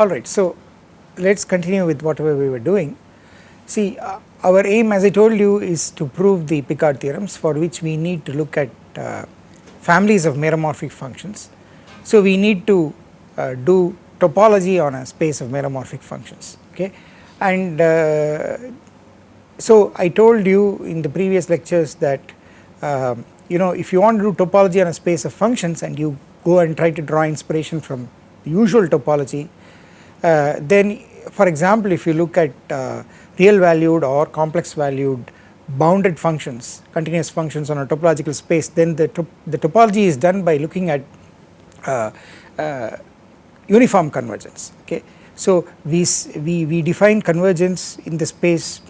Alright, so let us continue with whatever we were doing. See uh, our aim as I told you is to prove the Picard theorems for which we need to look at uh, families of meromorphic functions. So we need to uh, do topology on a space of meromorphic functions okay and uh, so I told you in the previous lectures that um, you know if you want to do topology on a space of functions and you go and try to draw inspiration from the usual topology then for example if you look at uh, real valued or complex valued bounded functions continuous functions on a topological space then the, top, the topology is done by looking at uh, uh, uniform convergence okay. So we, we, we define convergence in the space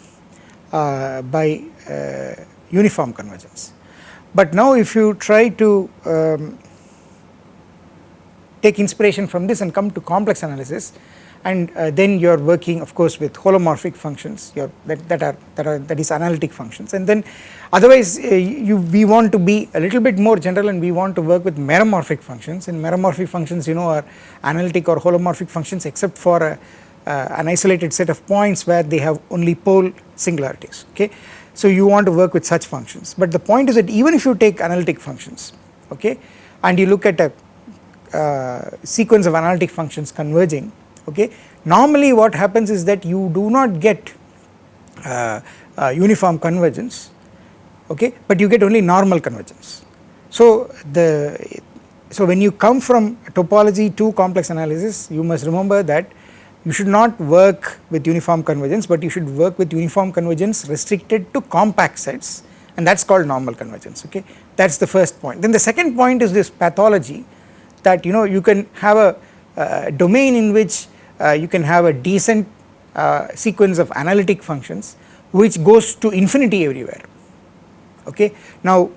uh, by uh, uniform convergence but now if you try to um, take inspiration from this and come to complex analysis and uh, then you are working of course with holomorphic functions that, that are that are that is analytic functions. And then otherwise uh, you we want to be a little bit more general and we want to work with meromorphic functions. And meromorphic functions you know are analytic or holomorphic functions except for a, uh, an isolated set of points where they have only pole singularities okay? So you want to work with such functions. But the point is that even if you take analytic functions okay and you look at a uh, sequence of analytic functions converging okay. Normally what happens is that you do not get uh, uh, uniform convergence okay but you get only normal convergence. So the so when you come from topology to complex analysis you must remember that you should not work with uniform convergence but you should work with uniform convergence restricted to compact sets and that is called normal convergence okay that is the first point. Then the second point is this pathology that you know you can have a uh, domain in which you can have a decent uh, sequence of analytic functions which goes to infinity everywhere. Okay. Now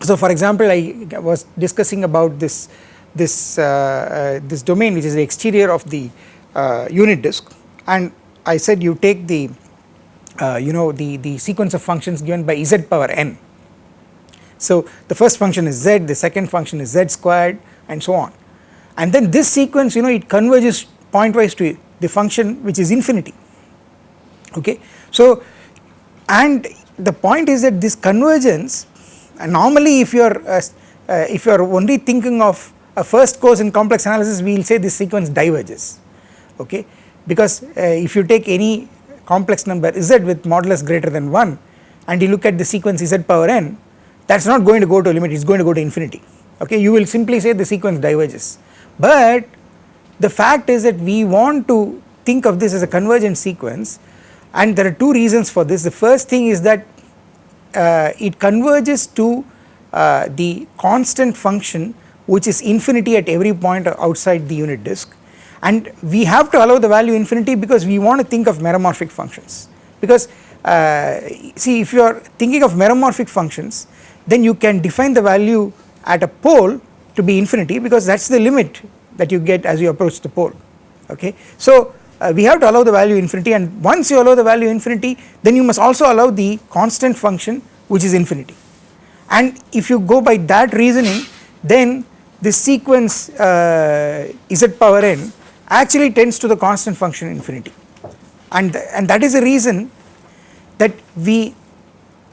so for example I was discussing about this this uh, uh, this domain which is the exterior of the uh, unit disk. And I said you take the you know the the sequence of functions given by z power n. So the first function is z the second function is z squared and so on. And then this sequence you know it converges pointwise to the function which is infinity. Okay. So and the point is that this convergence and normally if you are uh, uh, if you are only thinking of a first course in complex analysis we will say this sequence diverges. Okay. Because uh, if you take any complex number z with modulus greater than 1 and you look at the sequence z power n that is not going to go to a limit it is going to go to infinity. Okay. You will simply say the sequence diverges. But the fact is that we want to think of this as a convergent sequence and there are two reasons for this. The first thing is that uh, it converges to uh, the constant function which is infinity at every point outside the unit disk and we have to allow the value infinity because we want to think of meromorphic functions because uh, see if you are thinking of meromorphic functions then you can define the value at a pole to be infinity because that is the limit that you get as you approach the pole okay. So uh, we have to allow the value infinity and once you allow the value infinity then you must also allow the constant function which is infinity and if you go by that reasoning then this sequence uh, z power n actually tends to the constant function infinity and th and that is the reason that we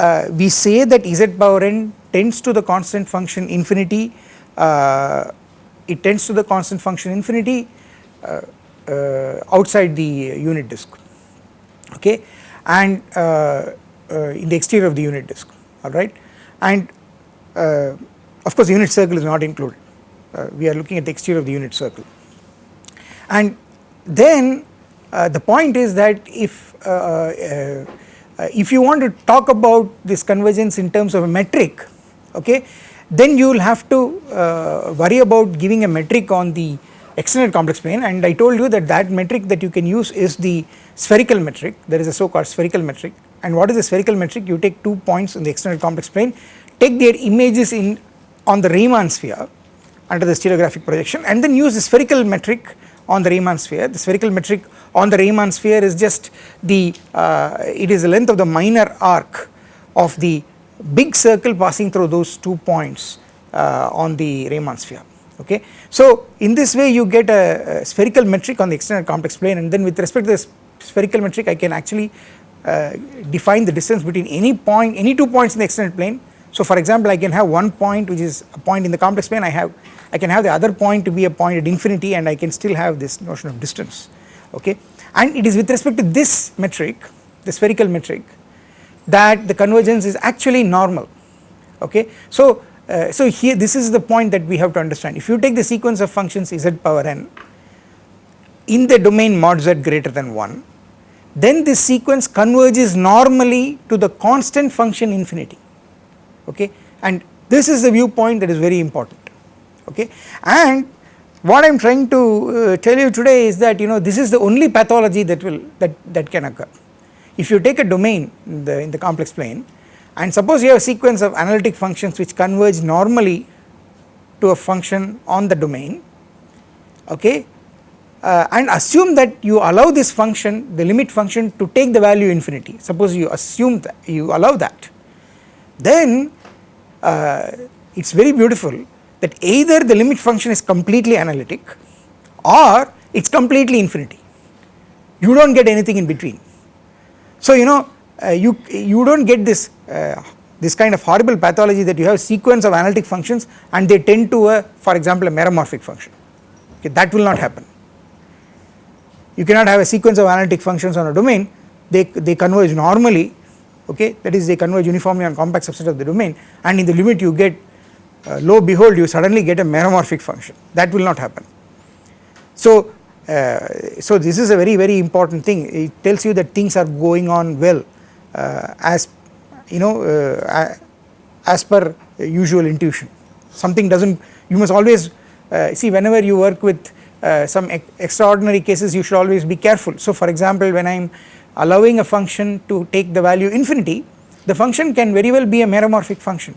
uh, we say that z power n tends to the constant function infinity uh, it tends to the constant function infinity uh, uh, outside the unit disk okay? And uh, in the exterior of the unit disk alright and of course the unit circle is not included. We are looking at the exterior of the unit circle. And then uh, the point is that if uh, uh, if you want to talk about this convergence in terms of a metric okay then you will have to uh, worry about giving a metric on the extended complex plane. And I told you that that metric that you can use is the spherical metric. There is a so called spherical metric. And what is a spherical metric? You take two points in the extended complex plane take their images in on the Riemann sphere under the stereographic projection and then use the spherical metric on the Riemann sphere. The spherical metric on the Riemann sphere is just the uh, it is the length of the minor arc of the big circle passing through those two points uh, on the Riemann sphere okay. So in this way you get a, a spherical metric on the extended complex plane and then with respect to the spherical metric I can actually uh, define the distance between any point any two points in the extended plane. So for example I can have one point which is a point in the complex plane I have I can have the other point to be a point at infinity and I can still have this notion of distance okay and it is with respect to this metric the spherical metric that the convergence is actually normal. Okay. So uh, so here this is the point that we have to understand. If you take the sequence of functions z power n in the domain mod z greater than 1 then this sequence converges normally to the constant function infinity. Okay? And this is the viewpoint that is very important. Okay? And what I am trying to uh, tell you today is that you know this is the only pathology that will that that can occur if you take a domain in the in the complex plane and suppose you have a sequence of analytic functions which converge normally to a function on the domain okay uh, and assume that you allow this function the limit function to take the value infinity. Suppose you assume that you allow that. Then uh, it is very beautiful that either the limit function is completely analytic or it is completely infinity. You do not get anything in between. So you know uh, you you do not get this uh, this kind of horrible pathology that you have sequence of analytic functions and they tend to a for example a meromorphic function. Okay that will not happen. You cannot have a sequence of analytic functions on a domain. They they converge normally okay? That is they converge uniformly on compact subset of the domain and in the limit you get uh, lo behold you suddenly get a meromorphic function. That will not happen. So uh, so this is a very very important thing it tells you that things are going on well uh, as you know uh, as per usual intuition something does not you must always uh, see whenever you work with uh, some ex extraordinary cases you should always be careful. So for example when I am allowing a function to take the value infinity the function can very well be a meromorphic function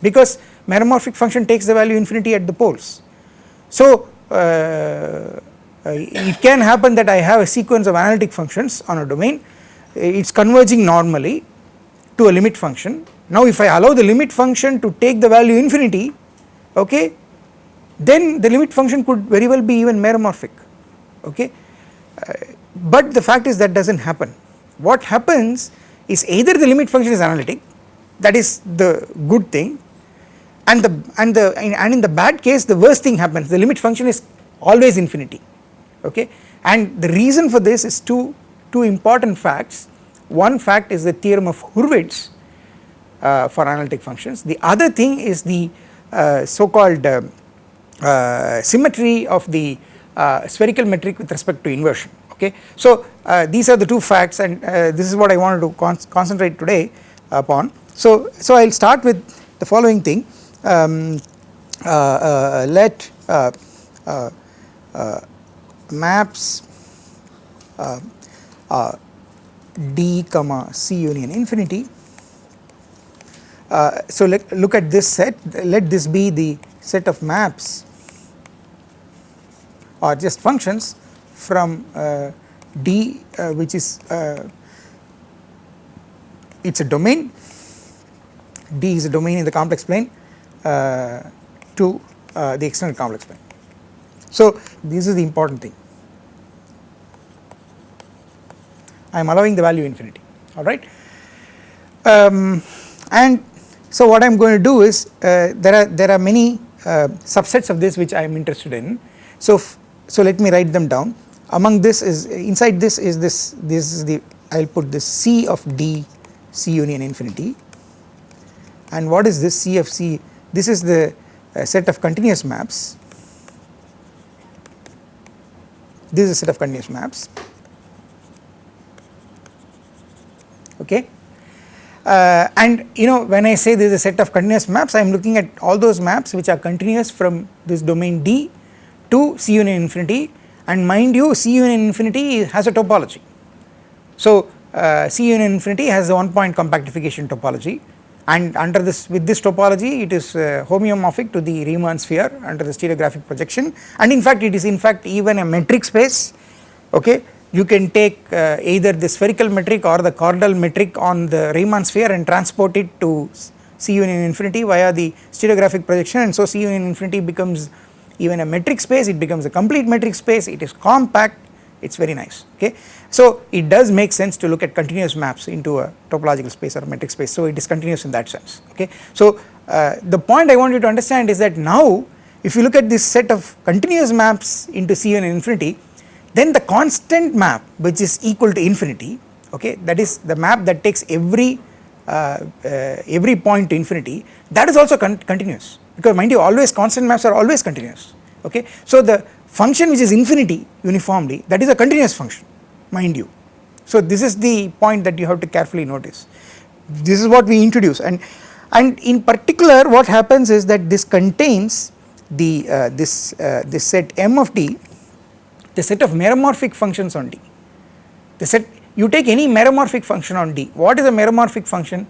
because meromorphic function takes the value infinity at the poles. So it can happen that I have a sequence of analytic functions on a domain it is converging normally to a limit function. Now if I allow the limit function to take the value infinity okay then the limit function could very well be even meromorphic okay uh, but the fact is that does not happen. What happens is either the limit function is analytic that is the good thing and the and the and in the bad case the worst thing happens the limit function is always infinity okay? And the reason for this is two two important facts. One fact is the theorem of Hurwitz uh, for analytic functions. The other thing is the uh, so called uh, uh symmetry of the uh, spherical metric with respect to inversion. Okay. So uh, these are the two facts and this is what I wanted to con concentrate today upon. So, so I will start with the following thing. Um, let maps d comma c union infinity. Uh, so let look at this set let this be the set of maps or just functions from uh, d uh, which is uh, it is a domain d is a domain in the complex plane uh, to uh, the external complex plane. So this is the important thing. I am allowing the value infinity alright. Um, and so what I am going to do is uh, there are there are many uh, subsets of this which I am interested in. So so let me write them down. Among this is inside this is this this is the I will put this C of D C union infinity. And what is this C of C? This is the uh, set of continuous maps this is a set of continuous maps okay. Uh, and you know when I say there is a set of continuous maps I am looking at all those maps which are continuous from this domain D to C union infinity and mind you C union infinity has a topology. So uh, C union infinity has a one point compactification topology and under this with this topology it is uh, homeomorphic to the Riemann sphere under the stereographic projection. And in fact it is in fact even a metric space. Okay? You can take uh, either the spherical metric or the chordal metric on the Riemann sphere and transport it to C union infinity via the stereographic projection. And so C union infinity becomes even a metric space. It becomes a complete metric space. It is compact it is very nice okay. So it does make sense to look at continuous maps into a topological space or a metric space so it is continuous in that sense okay. So uh, the point I want you to understand is that now if you look at this set of continuous maps into C union infinity then the constant map which is equal to infinity okay that is the map that takes every uh, uh, every point to infinity that is also con continuous because mind you always constant maps are always continuous okay. So the function which is infinity uniformly that is a continuous function mind you. So this is the point that you have to carefully notice. This is what we introduce. And and in particular what happens is that this contains the uh, this uh, this set M of D the set of meromorphic functions on D the set you take any meromorphic function on D. What is a meromorphic function?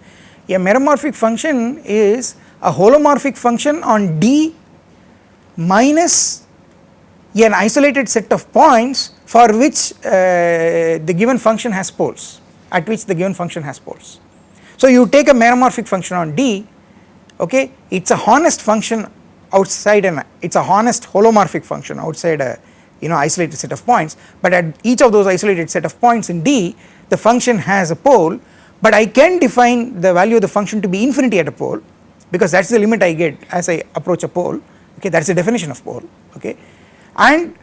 A meromorphic function is a holomorphic function on D minus an isolated set of points for which uh, the given function has poles at which the given function has poles. So you take a meromorphic function on D okay it is a honest function outside an it is a honest holomorphic function outside a you know isolated set of points but at each of those isolated set of points in D the function has a pole but I can define the value of the function to be infinity at a pole because that is the limit I get as I approach a pole okay that is the definition of pole okay and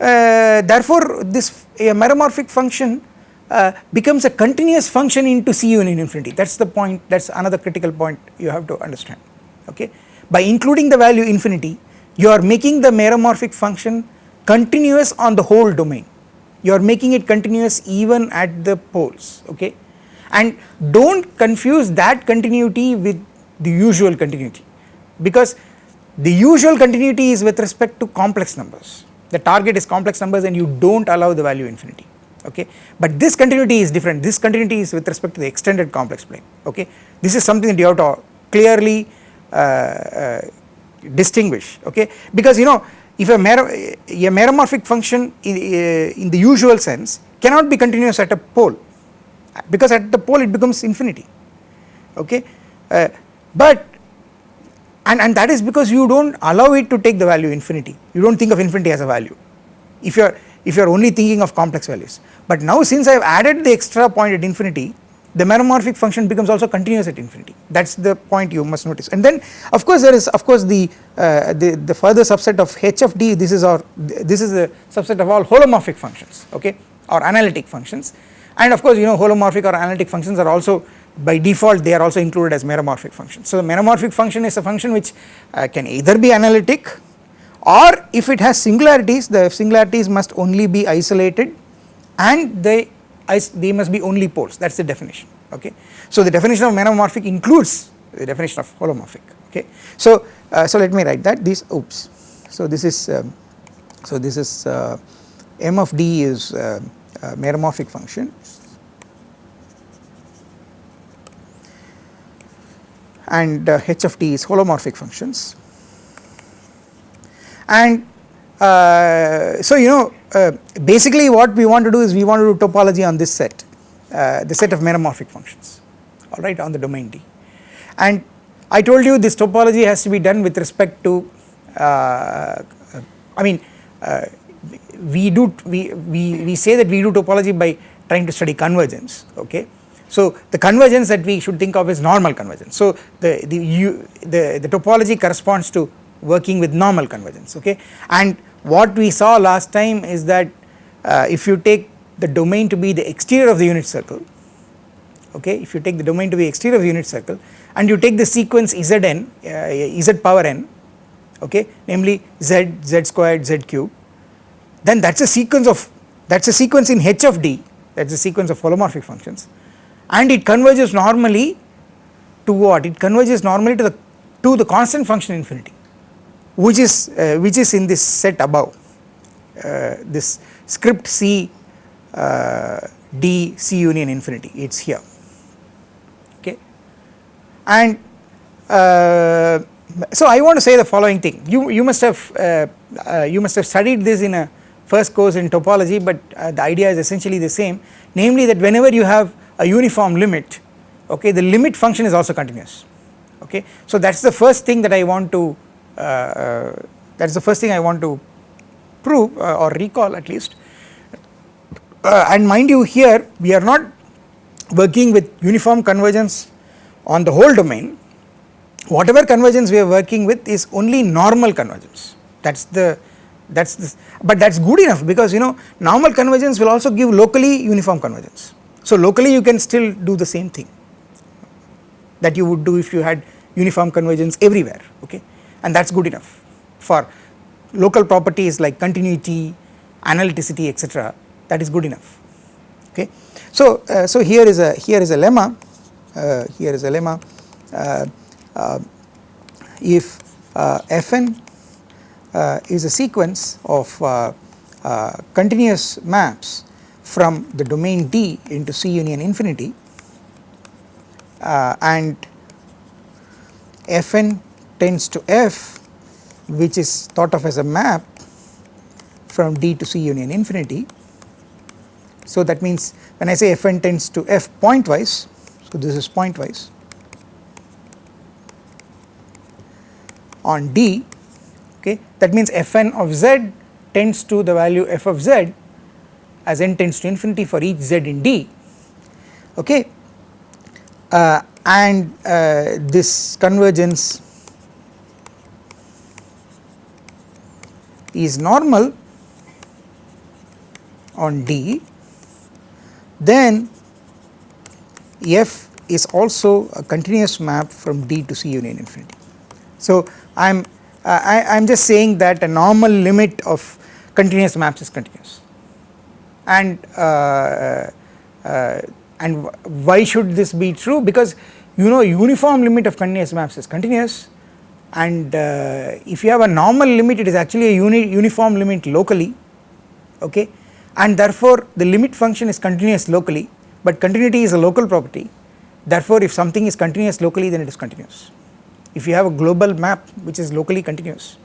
uh, therefore this meromorphic function uh, becomes a continuous function into C union infinity. That is the point that is another critical point you have to understand okay. By including the value infinity you are making the meromorphic function continuous on the whole domain. You are making it continuous even at the poles okay? And do not confuse that continuity with the usual continuity. Because the usual continuity is with respect to complex numbers. The target is complex numbers and you do not allow the value infinity okay? But this continuity is different. This continuity is with respect to the extended complex plane okay? This is something that you have to clearly uh, uh, distinguish okay? Because you know if a, mer a meromorphic function in, uh, in the usual sense cannot be continuous at a pole because at the pole it becomes infinity okay? Uh, but and, and that is because you do not allow it to take the value infinity. You do not think of infinity as a value. If you are if you are only thinking of complex values. But now since I have added the extra point at infinity the meromorphic function becomes also continuous at infinity. That is the point you must notice. And then of course there is of course the uh, the, the further subset of h of d this is our this is the subset of all holomorphic functions okay? Or analytic functions. And of course you know holomorphic or analytic functions are also by default they are also included as meromorphic functions. So the meromorphic function is a function which uh, can either be analytic or if it has singularities the singularities must only be isolated and they they must be only poles that is the definition okay. So the definition of meromorphic includes the definition of holomorphic okay. So uh, so let me write that these oops so this is um, so this is uh, m of d is uh, meromorphic function and uh, h of t is holomorphic functions. And uh, so you know uh, basically what we want to do is we want to do topology on this set uh, the set of meromorphic functions alright on the domain D. And I told you this topology has to be done with respect to uh, I mean uh, we do we, we, we say that we do topology by trying to study convergence okay so the convergence that we should think of is normal convergence. So the the you, the, the topology corresponds to working with normal convergence okay? And what we saw last time is that uh, if you take the domain to be the exterior of the unit circle okay? If you take the domain to be exterior of the unit circle and you take the sequence zn uh, z power n okay? Namely z z squared z cube then that is a sequence of that is a sequence in h of d that is a sequence of holomorphic functions and it converges normally to what? It converges normally to the to the constant function infinity which is uh, which is in this set above. Uh, this script c uh, d c union infinity it is here. Okay? And uh, so I want to say the following thing. You you must have uh, uh, you must have studied this in a first course in topology but the idea is essentially the same. Namely that whenever you have a uniform limit okay the limit function is also continuous okay. So that is the first thing that I want to uh, uh, that is the first thing I want to prove uh, or recall at least uh, and mind you here we are not working with uniform convergence on the whole domain whatever convergence we are working with is only normal convergence that is the that is this but that is good enough because you know normal convergence will also give locally uniform convergence. So locally you can still do the same thing that you would do if you had uniform convergence everywhere okay? And that is good enough for local properties like continuity, analyticity etc that is good enough okay. So, uh, so here is a here is a lemma uh, here is a lemma. Uh, uh if uh, Fn uh, is a sequence of continuous maps from the domain D into C union infinity uh, and Fn tends to F which is thought of as a map from D to C union infinity. So that means when I say Fn tends to F pointwise, so this is pointwise on D okay that means Fn of z tends to the value f of z as n tends to infinity for each z in D. Okay? Uh, and uh, this convergence is normal on D. Then f is also a continuous map from D to C union infinity. So I am uh, I am just saying that a normal limit of continuous maps is continuous and uh, uh, and why should this be true? Because you know uniform limit of continuous maps is continuous. And uh, if you have a normal limit it is actually a uni uniform limit locally okay? And therefore the limit function is continuous locally but continuity is a local property. Therefore if something is continuous locally then it is continuous. If you have a global map which is locally continuous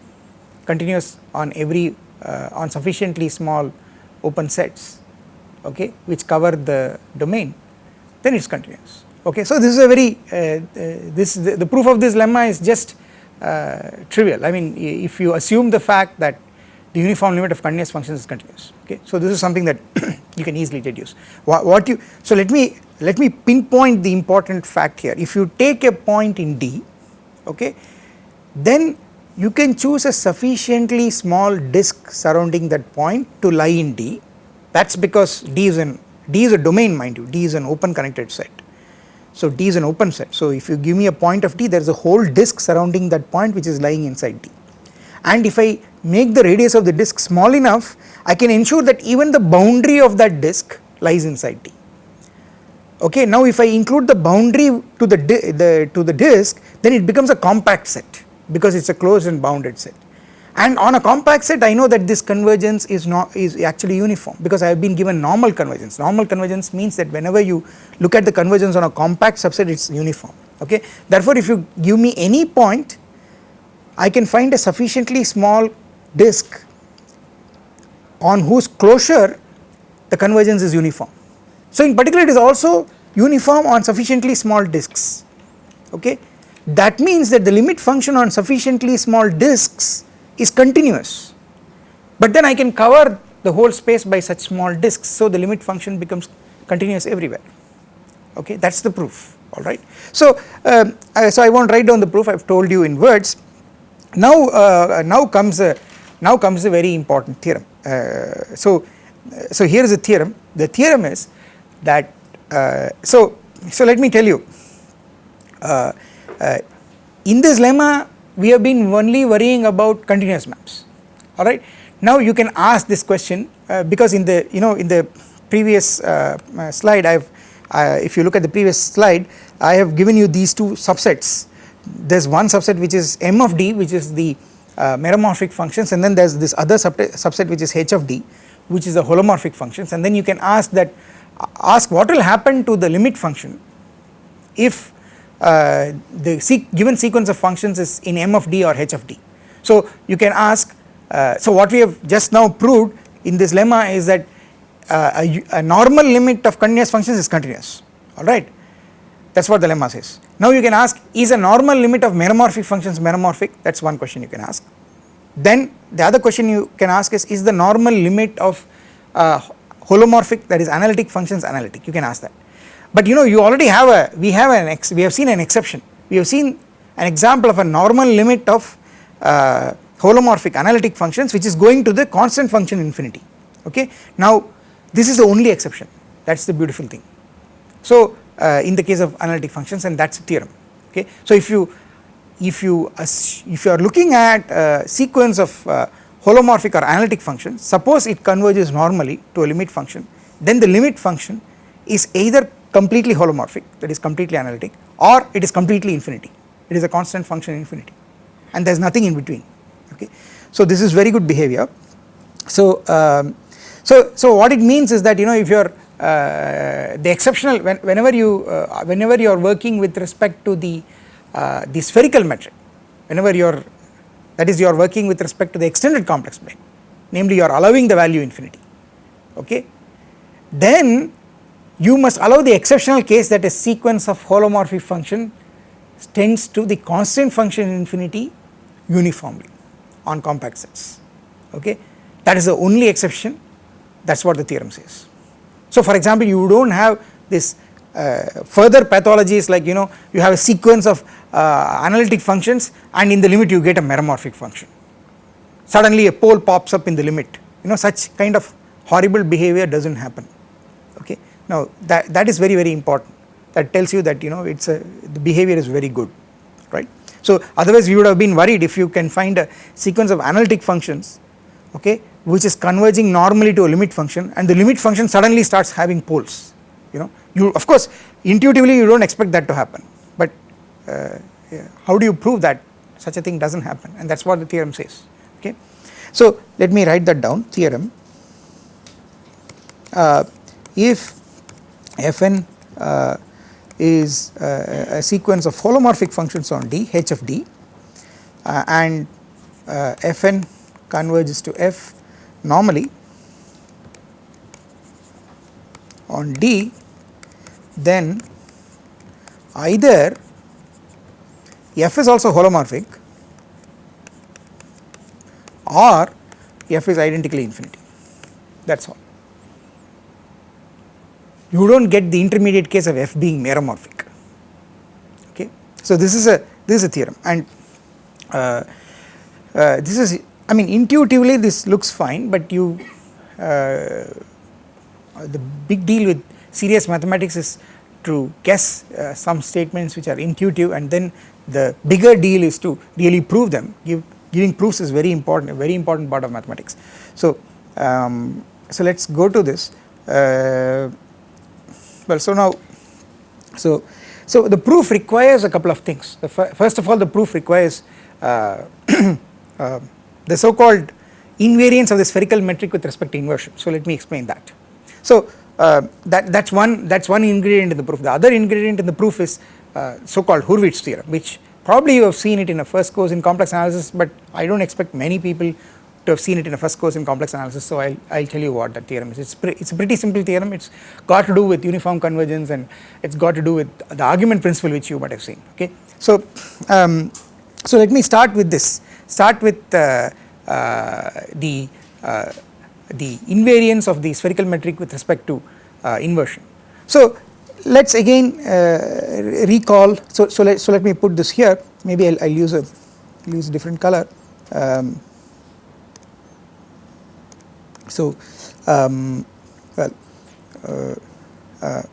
continuous on every uh, on sufficiently small open sets okay which cover the domain then it is continuous okay. So this is a very uh, uh, this the, the, proof of this lemma is just uh, trivial. I mean if you assume the fact that the uniform limit of continuous functions is continuous okay. So this is something that you can easily deduce. What, what you so let me let me pinpoint the important fact here. If you take a point in D okay then you can choose a sufficiently small disk surrounding that point to lie in D. That is because D is an D is a domain mind you. D is an open connected set. So D is an open set. So if you give me a point of D there is a whole disk surrounding that point which is lying inside D. And if I make the radius of the disk small enough I can ensure that even the boundary of that disk lies inside D. Okay now if I include the boundary to the, the to the disk then it becomes a compact set because it is a closed and bounded set. And on a compact set I know that this convergence is not is actually uniform because I have been given normal convergence. Normal convergence means that whenever you look at the convergence on a compact subset it is uniform. Okay? Therefore if you give me any point I can find a sufficiently small disk on whose closure the convergence is uniform. So in particular it is also uniform on sufficiently small disks. Okay that means that the limit function on sufficiently small disks is continuous. But then I can cover the whole space by such small disks so the limit function becomes continuous everywhere. Okay that is the proof alright. So, uh, so I will not write down the proof I have told you in words. Now uh, now comes a now comes a very important theorem. Uh, so so here is a theorem. The theorem is that uh, so so let me tell you uh, uh, in this lemma we have been only worrying about continuous maps. Alright? Now you can ask this question uh, because in the you know in the previous uh, uh, slide I have if you look at the previous slide I have given you these two subsets. There is one subset which is m of d which is the meromorphic functions and then there is this other subset which is h of d which is the holomorphic functions. And then you can ask that ask what will happen to the limit function if uh, the given sequence of functions is in m of d or h of d. So you can ask uh, so what we have just now proved in this lemma is that uh, a, a, normal limit of continuous functions is continuous. Alright? That is what the lemma says. Now you can ask is a normal limit of meromorphic functions meromorphic? That is one question you can ask. Then the other question you can ask is is the normal limit of uh, holomorphic that is analytic functions analytic? You can ask that but you know you already have a we have an ex we have seen an exception. We have seen an example of a normal limit of uh, holomorphic analytic functions which is going to the constant function infinity. Okay? Now this is the only exception. That is the beautiful thing. So uh, in the case of analytic functions and that is a theorem. Okay? So if you if you if you are looking at a sequence of uh, holomorphic or analytic functions suppose it converges normally to a limit function then the limit function is either completely holomorphic that is completely analytic or it is completely infinity. It is a constant function infinity. And there is nothing in between. Okay. So this is very good behavior. So, um, so, so what it means is that you know if you are uh, the exceptional when, whenever you uh, whenever you are working with respect to the uh, the spherical metric whenever you are that is you are working with respect to the extended complex plane namely you are allowing the value infinity. Okay? Then you must allow the exceptional case that a sequence of holomorphic function tends to the constant function infinity uniformly on compact sets. Okay? That is the only exception. That is what the theorem says. So for example you do not have this uh, further pathologies like you know you have a sequence of uh, analytic functions and in the limit you get a meromorphic function. Suddenly a pole pops up in the limit. You know such kind of horrible behavior does not happen. Okay. Now that, that is very very important that tells you that you know it is a the behavior is very good right. So otherwise we would have been worried if you can find a sequence of analytic functions okay which is converging normally to a limit function and the limit function suddenly starts having poles you know you of course intuitively you do not expect that to happen but uh, yeah, how do you prove that such a thing does not happen and that is what the theorem says okay. So let me write that down theorem uh, if fn uh, is uh, a sequence of holomorphic functions on D h of D uh, and uh, Fn converges to F normally. On D then either F is also holomorphic or F is identically infinity. That is all you do not get the intermediate case of f being meromorphic okay. So this is a this is a theorem and uh, uh, this is I mean intuitively this looks fine but you uh, the big deal with serious mathematics is to guess uh, some statements which are intuitive and then the bigger deal is to really prove them give giving proofs is very important a very important part of mathematics. So um, so let us go to this uh, well so now so so the proof requires a couple of things. First of all the proof requires uh, uh, the so called invariance of the spherical metric with respect to inversion. So let me explain that. So uh, that that's one that's one ingredient in the proof. The other ingredient in the proof is uh, so called Hurwitz theorem which probably you have seen it in a first course in complex analysis but I do not expect many people to have seen it in a first course in complex analysis so I'll, I'll tell you what that theorem is. It's, it's a pretty simple theorem it's got to do with uniform convergence and it's got to do with the argument principle which you might have seen okay. So, um, so let me start with this start with uh, uh, the uh, the invariance of the spherical metric with respect to uh, inversion. So let us again uh, recall so, so let, so let me put this here maybe I'll, I'll use a use a different color um, so, um, well uh, uh,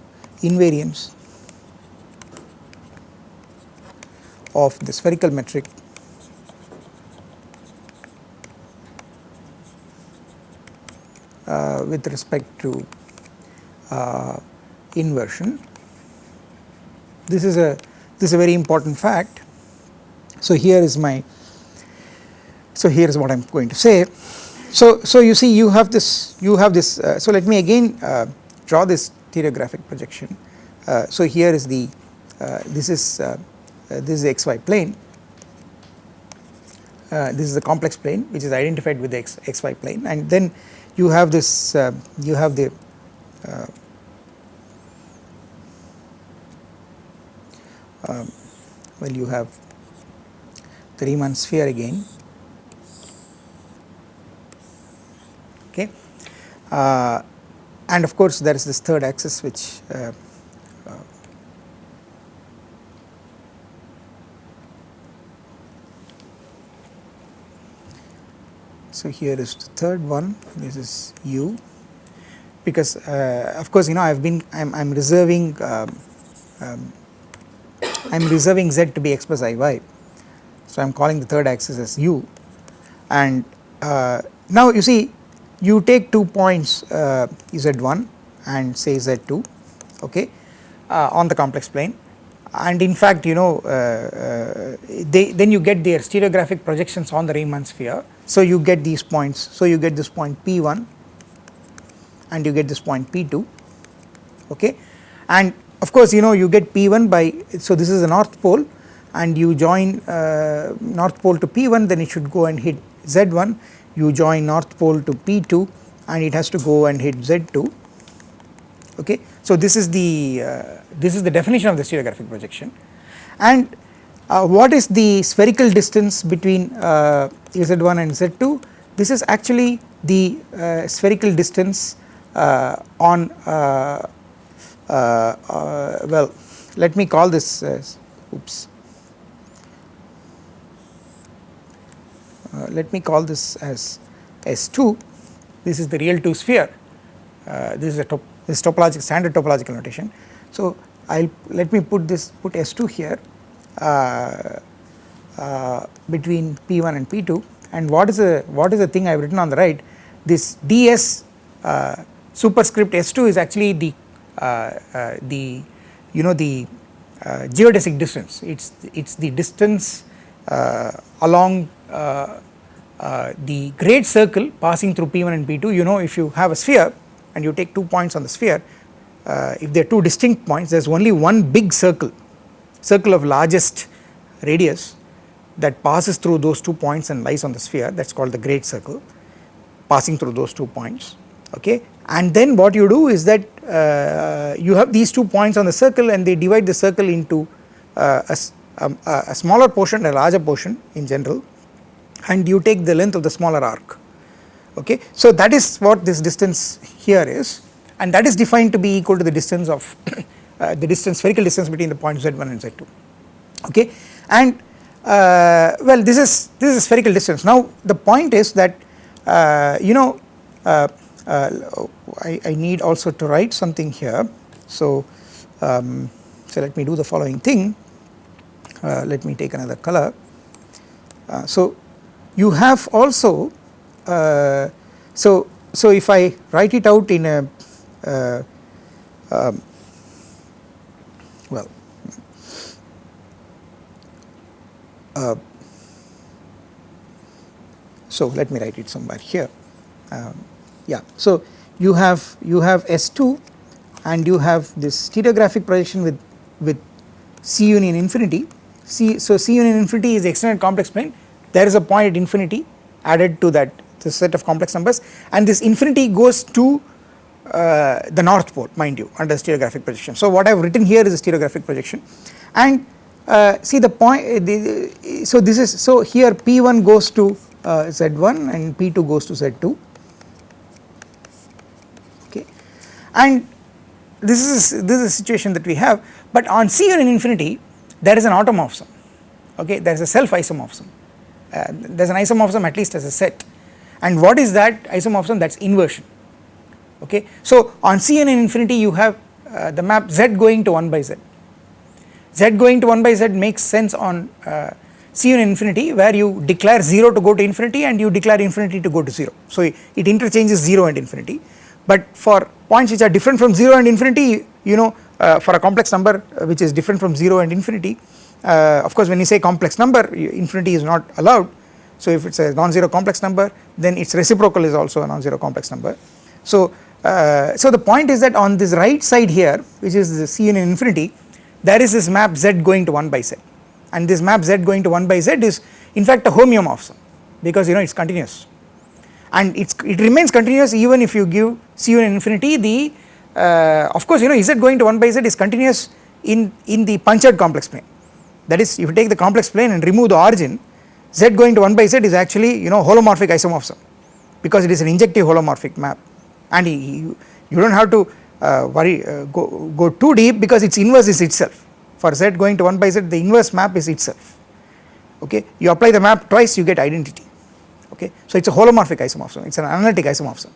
invariance of the spherical metric uh, with respect to uh, inversion. This is a this is a very important fact. So here is my so here is what I am going to say. So, so you see you have this you have this uh, so let me again uh, draw this stereographic projection. Uh, so here is the uh, this is uh, uh, this is the xy plane. This is the complex plane which is identified with the x, xy plane. And then you have this you have the um, well you have the Riemann sphere again okay uh, and of course there is this third axis which uh, uh, so here is the third one. This is u. Because uh, of course you know I have been I am reserving um, um, I am reserving z to be x plus i y. So I am calling the third axis as u. And uh, now you see you take two points uh, z1 and say z2 okay uh, on the complex plane. And in fact you know uh, uh, they then you get their stereographic projections on the Riemann sphere. So you get these points. So you get this point p1 and you get this point p2 okay. And of course you know you get p1 by so this is the north pole and you join uh, north pole to p1 then it should go and hit z1 you join north pole to p2 and it has to go and hit z2 okay. So this is the uh, this is the definition of the stereographic projection. And uh, what is the spherical distance between uh, z1 and z2 this is actually the uh, spherical distance uh, on uh, well let me call this oops let me call this as S2 this is the real 2 sphere. This is a top this topological standard topological notation. So I'll let me put this put S2 here uh, uh, between P1 and P2 and what is the what is the thing I have written on the right? This ds uh, superscript S2 is actually the uh, uh, the you know the uh, geodesic distance. It's it's the distance along the great circle passing through P1 and P2 you know if you have a sphere and you take two points on the sphere uh, if they are two distinct points there is only one big circle circle of largest radius that passes through those two points and lies on the sphere. That is called the great circle passing through those two points okay? And then what you do is that uh, you have these two points on the circle and they divide the circle into uh, a, um, a smaller portion a larger portion in general and you take the length of the smaller arc. Okay. So that is what this distance here is and that is defined to be equal to the distance of uh, the distance spherical distance between the points z1 and z2 okay? And uh, well this is this is spherical distance. Now the point is that uh, you know uh, uh, I, I, need also to write something here. So um, so let me do the following thing. Uh, let me take another color. So you have also uh, so so if I write it out in a uh, um, well uh, so let me write it somewhere here. Um, yeah so you have you have S2 and you have this stereographic projection with with C union infinity. C so C union infinity is extended complex plane there is a point at infinity added to that set of complex numbers. And this infinity goes to uh, the north pole mind you under stereographic projection. So what I have written here is a stereographic projection. And uh, see the point uh, the, so this is so here P1 goes to uh, Z1 and P2 goes to Z2 okay. And this is this is a situation that we have. But on C union infinity there is an automorphism okay. There is a self isomorphism uh, there is an isomorphism at least as a set. And what is that isomorphism? That is inversion. Okay. So on C union infinity you have uh, the map z going to 1 by z, z going to 1 by z makes sense on uh, C union infinity where you declare 0 to go to infinity and you declare infinity to go to 0. So it interchanges 0 and infinity. But for points which are different from 0 and infinity you know uh, for a complex number uh, which is different from 0 and infinity uh, of course when you say complex number infinity is not allowed. So if it is a non-zero complex number then its reciprocal is also a non-zero complex number. So, uh, so the point is that on this right side here which is the C union infinity there is this map z going to 1 by z. And this map z going to 1 by z is in fact a homeomorphism because you know it is continuous. And it's, it remains continuous even if you give C union infinity the uh, of course you know z going to 1 by z is continuous in, in the punctured complex plane that is if you take the complex plane and remove the origin z going to 1 by z is actually you know holomorphic isomorphism because it is an injective holomorphic map. And you, you do not have to uh, worry uh, go, go too deep because its inverse is itself. For z going to 1 by z the inverse map is itself. Okay? You apply the map twice you get identity. Okay? So it is a holomorphic isomorphism. It is an analytic isomorphism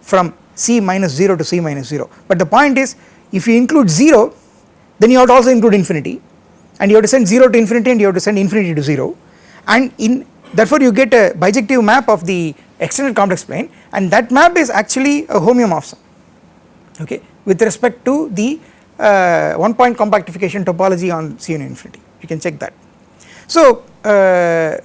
from c minus 0 to c minus 0 but the point is if you include 0 then you have to also include infinity and you have to send 0 to infinity and you have to send infinity to 0 and in therefore you get a bijective map of the extended complex plane. And that map is actually a homeomorphism. Okay? With respect to the uh, one point compactification topology on c infinity. You can check that. So uh,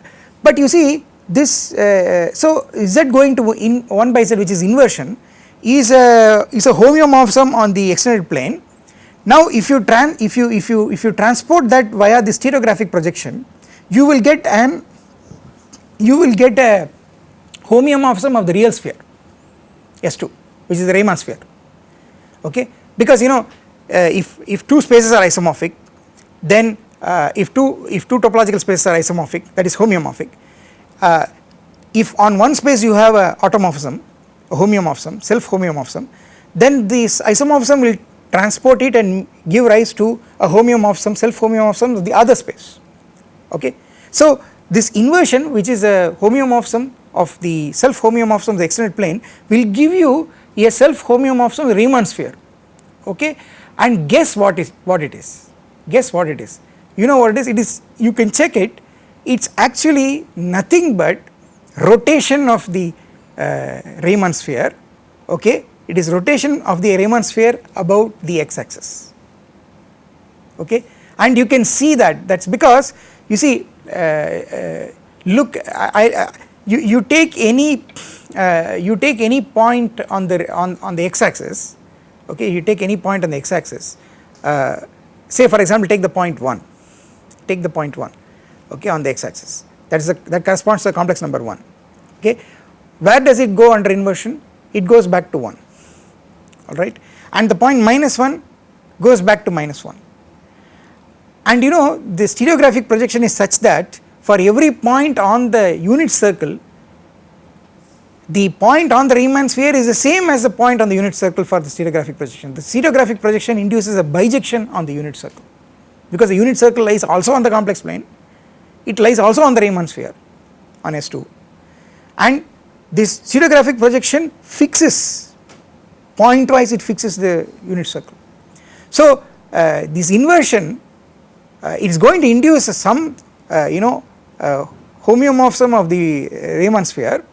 but you see this uh, so z going to in 1 by z which is inversion is a is a homeomorphism on the extended plane now if you tran if you if you if you transport that via the stereographic projection you will get an you will get a homeomorphism of the real sphere S2 which is the Riemann sphere. Okay? Because you know uh, if if two spaces are isomorphic then uh, if two if two topological spaces are isomorphic that is homeomorphic uh, if on one space you have a automorphism a homeomorphism self homeomorphism then this isomorphism will transport it and give rise to a homeomorphism self homeomorphism of the other space. Okay. So this inversion which is a homeomorphism of the self homeomorphism of the extended plane will give you a self homeomorphism of the Riemann sphere. Okay? And guess what is what it is? Guess what it is? You know what it is? It is you can check it. It is actually nothing but rotation of the uh, Riemann sphere. Okay it is rotation of the Riemann sphere about the x axis okay? And you can see that. That is because you see uh, uh, look I, I, you, you take any uh, you take any point on the on, on the x axis okay? You take any point on the x axis uh, say for example take the point 1 take the point 1 okay on the x axis that is that corresponds to the complex number 1 okay? Where does it go under inversion? It goes back to 1 alright? And the point minus 1 goes back to minus 1 and you know the stereographic projection is such that for every point on the unit circle the point on the Riemann sphere is the same as the point on the unit circle for the stereographic projection. The stereographic projection induces a bijection on the unit circle. Because the unit circle lies also on the complex plane it lies also on the Riemann sphere on S2 and this stereographic projection fixes point wise it fixes the unit circle. So uh, this inversion uh, it is going to induce some uh, you know uh, homeomorphism of the Riemann sphere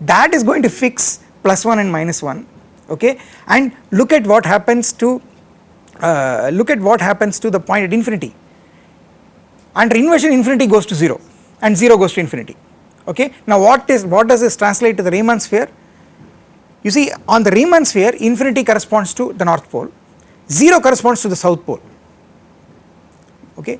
that is going to fix plus 1 and minus 1 okay and look at what happens to uh, look at what happens to the point at infinity under inversion infinity goes to 0 and 0 goes to infinity okay. Now what is what does this translate to the Riemann sphere you see on the Riemann sphere infinity corresponds to the north pole. 0 corresponds to the south pole. Okay?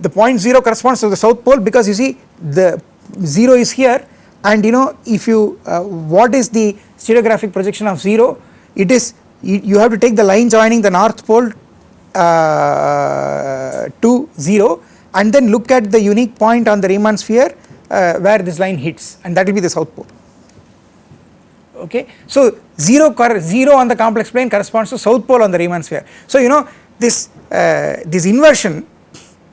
The point 0 corresponds to the south pole because you see the 0 is here. And you know if you uh, what is the stereographic projection of 0 it is you, you have to take the line joining the north pole uh, to 0 and then look at the unique point on the Riemann sphere uh, where this line hits. And that will be the south pole okay. So 0, 0 on the complex plane corresponds to south pole on the Riemann sphere. So you know this uh, this inversion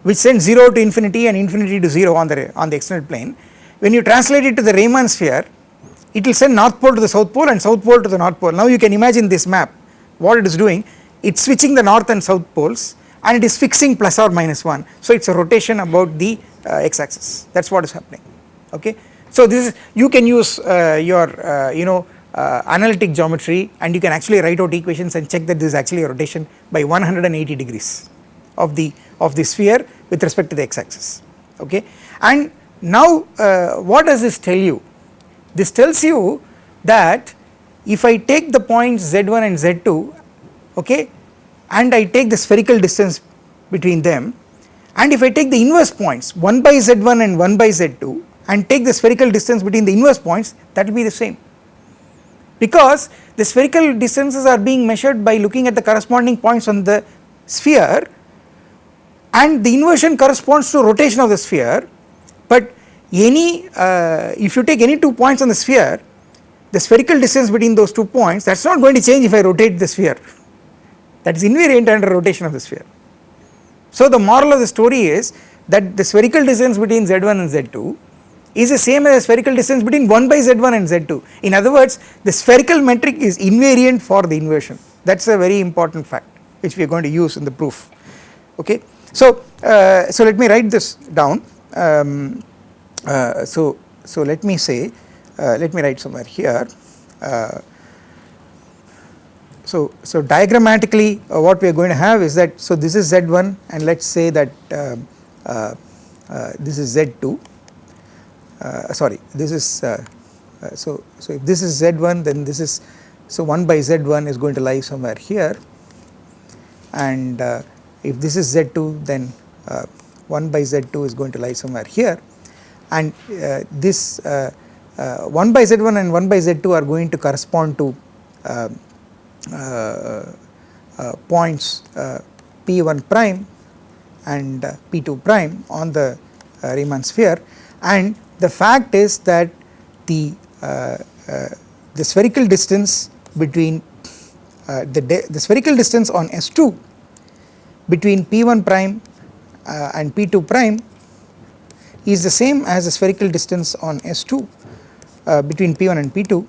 which sends 0 to infinity and infinity to 0 on the on the extended plane when you translate it to the Riemann sphere it will send north pole to the south pole and south pole to the north pole. Now you can imagine this map what it is doing it is switching the north and south poles and it is fixing plus or minus 1 so it is a rotation about the uh, x axis that is what is happening okay. So this is you can use uh, your uh, you know uh, analytic geometry and you can actually write out equations and check that this is actually a rotation by 180 degrees of the of the sphere with respect to the x axis okay? And now uh, what does this tell you? This tells you that if I take the points z1 and z2 okay and I take the spherical distance between them and if I take the inverse points 1 by z1 and 1 by z2 and take the spherical distance between the inverse points that will be the same because the spherical distances are being measured by looking at the corresponding points on the sphere and the inversion corresponds to rotation of the sphere but any uh, if you take any two points on the sphere the spherical distance between those two points that is not going to change if I rotate the sphere that is invariant under rotation of the sphere. So the moral of the story is that the spherical distance between z1 and z2 is the same as spherical distance between 1 by z1 and z2 in other words the spherical metric is invariant for the inversion. That is a very important fact which we are going to use in the proof. Okay. So, uh, so let me write this down. Um, uh, so, so let me say uh, let me write somewhere here. Uh, so, so diagrammatically uh, what we are going to have is that so this is z1 and let us say that uh, this is z2 Uh, sorry this is uh, uh, so, so if this is z1 then this is so 1 by z1 is going to lie somewhere here. And if this is z2 then 1 by z2 is going to lie somewhere here. And uh, this uh, uh, 1 by z1 and 1 by z2 are going to correspond to um, points p1 prime and p2 prime on the Riemann sphere. And the fact is that the the spherical distance between uh, the, the spherical distance on S2 between P1 prime uh, and P2 prime is the same as the spherical distance on S2 uh, between P1 and P2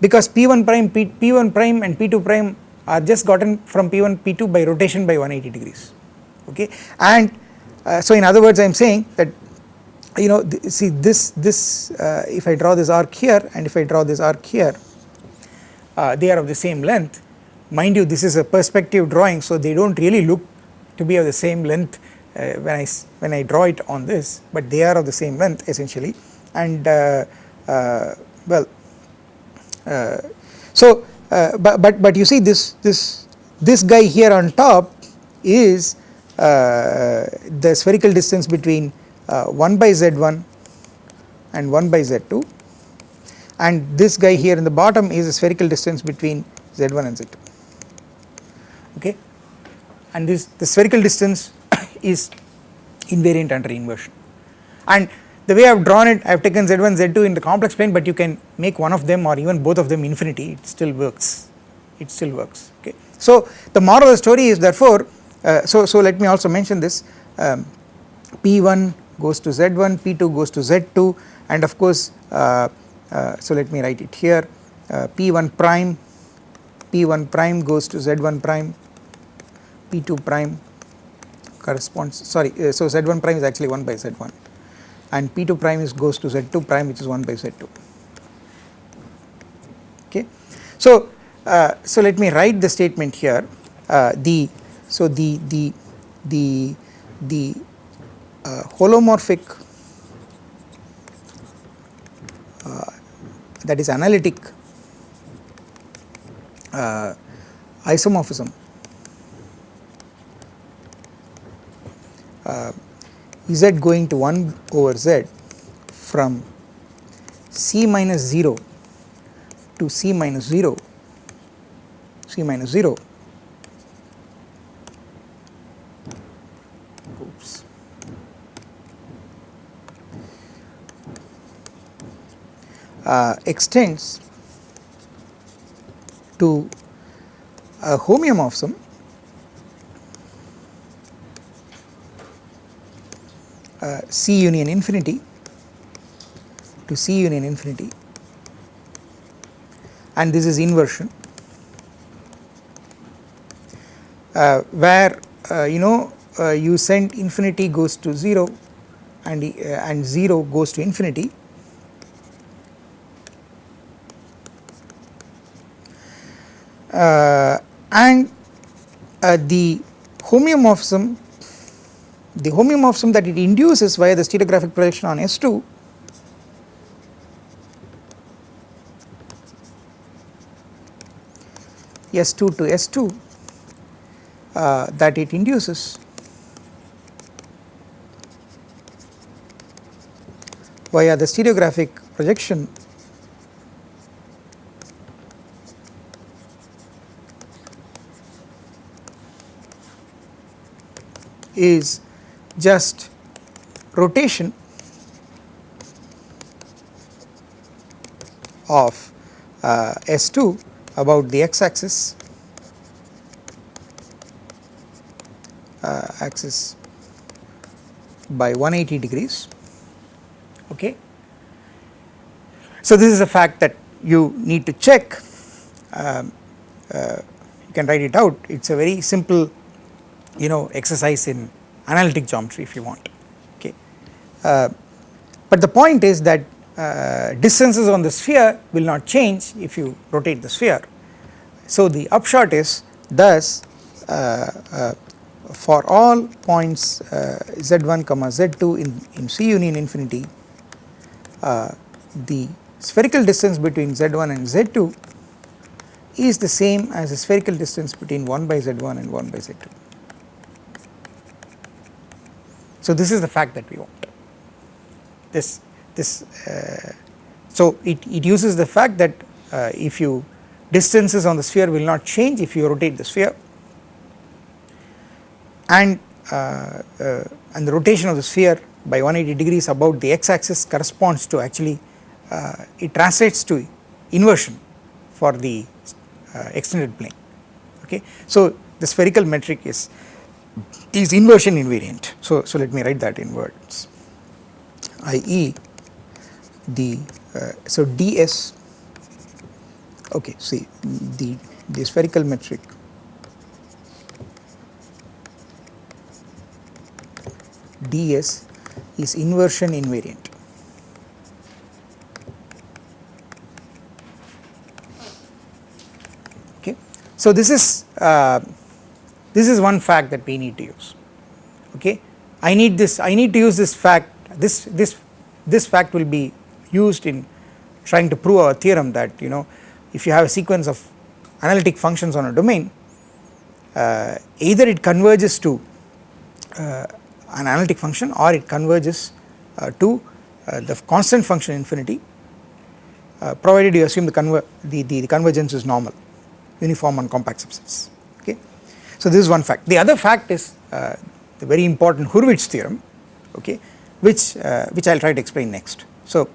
because P1 prime P, P1 prime and P2 prime are just gotten from P1 P2 by rotation by 180 degrees. Okay? And uh, so in other words I am saying that you know th see this this uh, if I draw this arc here and if I draw this arc here uh, they are of the same length. Mind you this is a perspective drawing so they do not really look to be of the same length uh, when I when I draw it on this but they are of the same length essentially. And uh, uh, well so but, but but you see this this this guy here on top is the spherical distance between 1 by z1 and 1 by z2 and this guy here in the bottom is the spherical distance between z1 and z2 okay? And this the spherical distance is invariant under inversion. And the way I have drawn it I have taken z1 z2 in the complex plane but you can make one of them or even both of them infinity. It still works. It still works. Okay. So the moral of the story is therefore uh, so, so let me also mention this um, p1 goes to z1 p2 goes to z2 and of course uh, uh, so let me write it here. Uh, p1 prime p1 prime goes to z1 prime p2 prime corresponds sorry uh, so z1 prime is actually 1 by z1 and p2 prime is goes to z2 prime which is 1 by z2 okay. So uh, so let me write the statement here. Uh, the so the the the the uh, holomorphic uh, that is analytic uh, isomorphism. Uh, z going to 1 over z from c minus 0 to c minus 0 c minus 0 extends to a homeomorphism. Uh, C union infinity to C union infinity. And this is inversion. Uh, where uh, you know uh, you send infinity goes to 0 and, uh, and 0 goes to infinity and the homeomorphism the homeomorphism that it induces via the stereographic projection on S2 S2 to S2 uh, that it induces via the stereographic projection is just rotation of uh, S2 about the x axis uh, axis by 180 degrees. Okay. So this is a fact that you need to check. Um, uh, you can write it out. It is a very simple you know exercise in analytic geometry if you want okay. Uh, but the point is that uh, distances on the sphere will not change if you rotate the sphere. So the upshot is thus uh, uh, for all points uh, z1 comma z2 in, in C union infinity uh, the spherical distance between z1 and z2 is the same as the spherical distance between 1 by z1 and 1 by z2. So this is the fact that we want. This this uh, so it, it uses the fact that uh, if you distances on the sphere will not change if you rotate the sphere. And uh, uh, and the rotation of the sphere by 180 degrees about the x axis corresponds to actually uh, it translates to inversion for the uh, extended plane. Okay. So the spherical metric is is inversion invariant so so let me write that in words i.e. the uh, so ds okay see the the spherical metric ds is inversion invariant. Okay. So this is uh, this is one fact that we need to use. Okay, I need this. I need to use this fact. This this this fact will be used in trying to prove our theorem that you know if you have a sequence of analytic functions on a domain, uh, either it converges to uh, an analytic function or it converges uh, to uh, the constant function infinity uh, provided you assume the, conver the, the, the, convergence is normal uniform on compact subsets. So this is one fact the other fact is uh, the very important Hurwitz theorem okay which uh, which I will try to explain next. So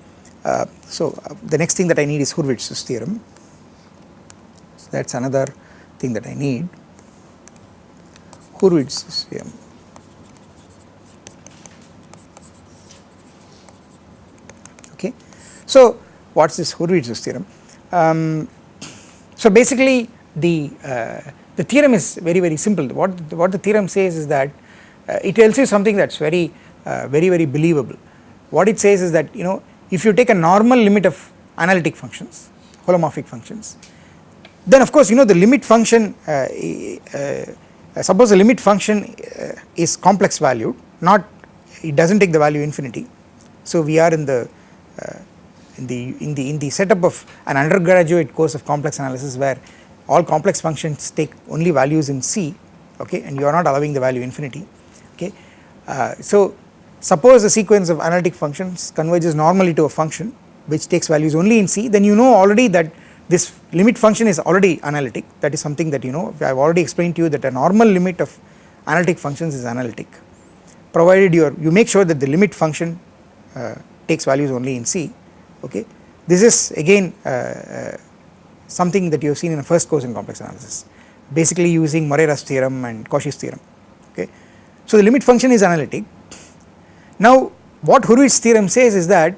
uh, so the next thing that I need is Hurwitz's theorem so that is another thing that I need Hurwitz's theorem okay. So what is this Hurwitz's theorem? Um, so basically the uh, the theorem is very very simple. What what the theorem says is that uh, it tells you something that is very uh, very very believable. What it says is that you know if you take a normal limit of analytic functions holomorphic functions then of course you know the limit function uh, uh, suppose the limit function uh, is complex valued not it does not take the value infinity. So we are in the uh, in the in the in the setup of an undergraduate course of complex analysis where all complex functions take only values in C okay and you are not allowing the value infinity okay. Uh, so suppose a sequence of analytic functions converges normally to a function which takes values only in C then you know already that this limit function is already analytic that is something that you know I have already explained to you that a normal limit of analytic functions is analytic provided you are you make sure that the limit function uh, takes values only in C okay. This is again uh, uh, something that you have seen in a first course in complex analysis. Basically using Morera's theorem and Cauchy's theorem okay. So the limit function is analytic. Now what Hurwitz theorem says is that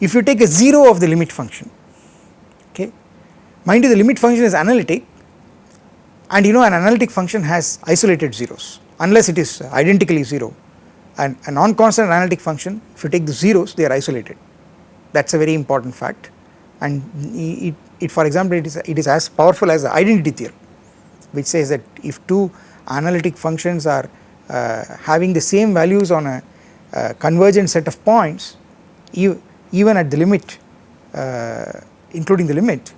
if you take a 0 of the limit function okay? Mind you the limit function is analytic and you know an analytic function has isolated zeros unless it is identically 0 and a non-constant analytic function if you take the zeros they are isolated. That is a very important fact. And it, it for example it is, it is as powerful as the identity theorem which says that if two analytic functions are uh, having the same values on a uh, convergent set of points even at the limit uh, including the limit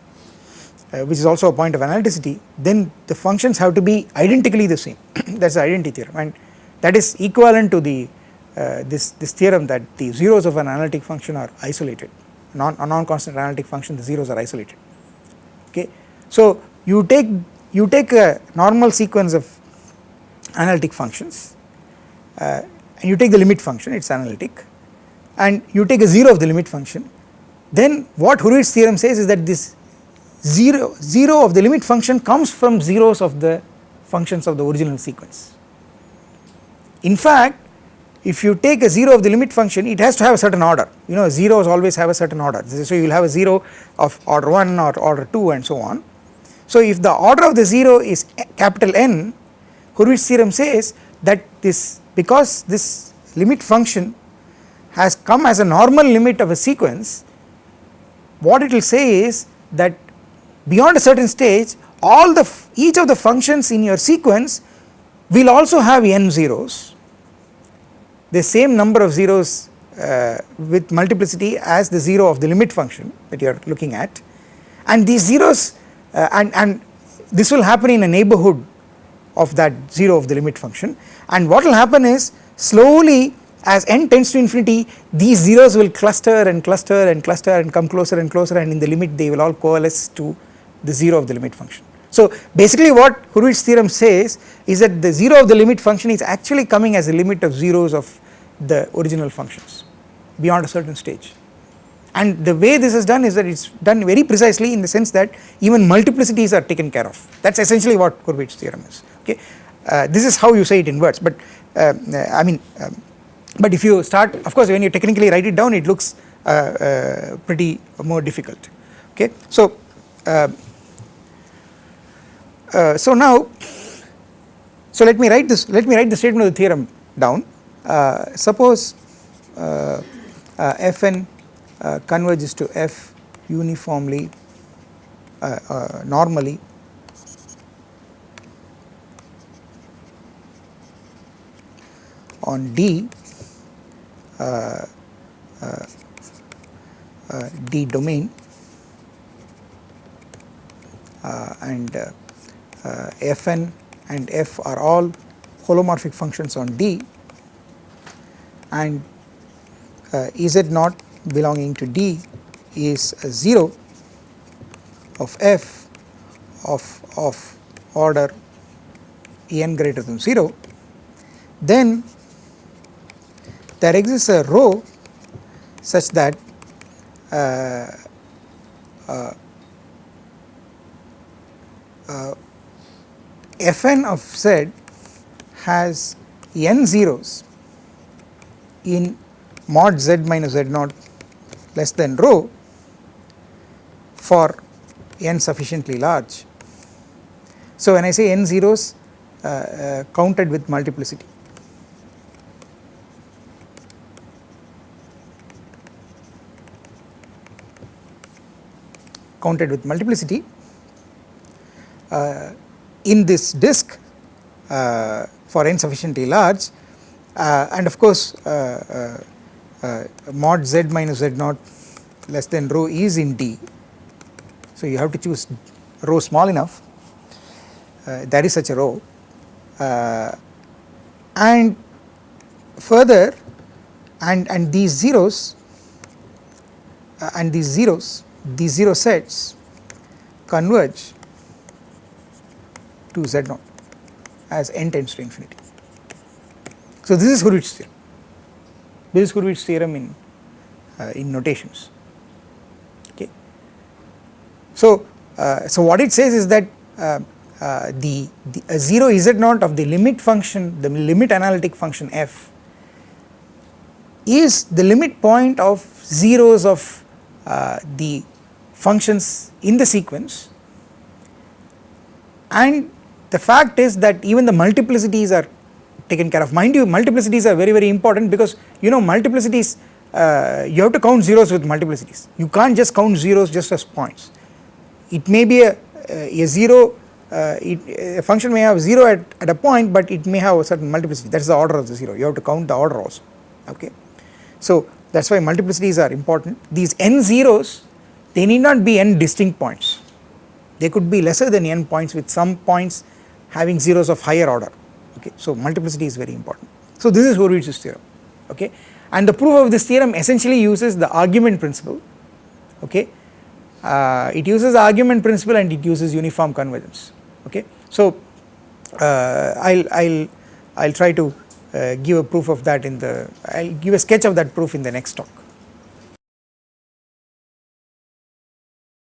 uh, which is also a point of analyticity then the functions have to be identically the same. That is the identity theorem. And that is equivalent to the uh, this this theorem that the zeros of an analytic function are isolated. Non a non-constant analytic function the zeros are isolated okay. So you take you take a normal sequence of analytic functions uh, and you take the limit function it is analytic and you take a 0 of the limit function then what Hurwitz theorem says is that this 0, 0 of the limit function comes from zeros of the functions of the original sequence. In fact if you take a 0 of the limit function it has to have a certain order. You know zeros always have a certain order. So you will have a 0 of order 1 or order 2 and so on. So if the order of the 0 is capital N Hurwitz theorem says that this because this limit function has come as a normal limit of a sequence what it will say is that beyond a certain stage all the each of the functions in your sequence will also have n zeros the same number of zeros uh, with multiplicity as the 0 of the limit function that you are looking at and these zeros uh, and, and this will happen in a neighborhood of that 0 of the limit function and what will happen is slowly as n tends to infinity these zeros will cluster and cluster and cluster and come closer and closer and in the limit they will all coalesce to the 0 of the limit function. So basically what Hurwitz theorem says is that the 0 of the limit function is actually coming as a limit of zeros of the original functions beyond a certain stage and the way this is done is that it is done very precisely in the sense that even multiplicities are taken care of that is essentially what Hurwitz theorem is okay. Uh, this is how you say it in words but uh, I mean um, but if you start of course when you technically write it down it looks uh, uh pretty more difficult okay. So uh, uh, so now so let me write this let me write the statement of the theorem down. Suppose fn converges to f uniformly normally. On D uh, uh, uh, D domain and Fn and F are all holomorphic functions on D. And Z naught belonging to D is 0 of f of of order n greater than 0 then there exists a rho such that uh, uh, uh, fn of z has n zeros in mod z minus z naught less than rho for n sufficiently large. So when I say n zeros uh, uh, counted with multiplicity counted with multiplicity uh, in this disk uh, for n sufficiently large uh, and of course uh, uh, uh, mod z minus z naught less than rho is in D. So you have to choose rho small enough there is such a rho and further and and these zeros and these zeros these 0 sets converge to z naught as n tends to infinity. So this is Hurwitz theorem, this is Hurwitz theorem in, uh, in notations okay. So, uh, so what it says is that uh, uh the, the 0 z naught of the limit function the limit analytic function f is the limit point of zeros of uh, the functions in the sequence and the fact is that even the multiplicities are taken care of. Mind you multiplicities are very very important because you know multiplicities uh, you have to count zeros with multiplicities. You can't just count zeros just as points. It may be a, a 0 uh, it, a function may have 0 at, at a point but it may have a certain multiplicity. That is the order of the 0 you have to count the order also. Okay. So that is why multiplicities are important. These n zeros they need not be n distinct points. They could be lesser than n points with some points having zeros of higher order. Okay so multiplicity is very important. So this is Hurwitz's theorem. Okay and the proof of this theorem essentially uses the argument principle. Okay uh, it uses the argument principle and it uses uniform convergence. Okay so uh, I'll I'll I'll try to uh, give a proof of that in the I'll give a sketch of that proof in the next talk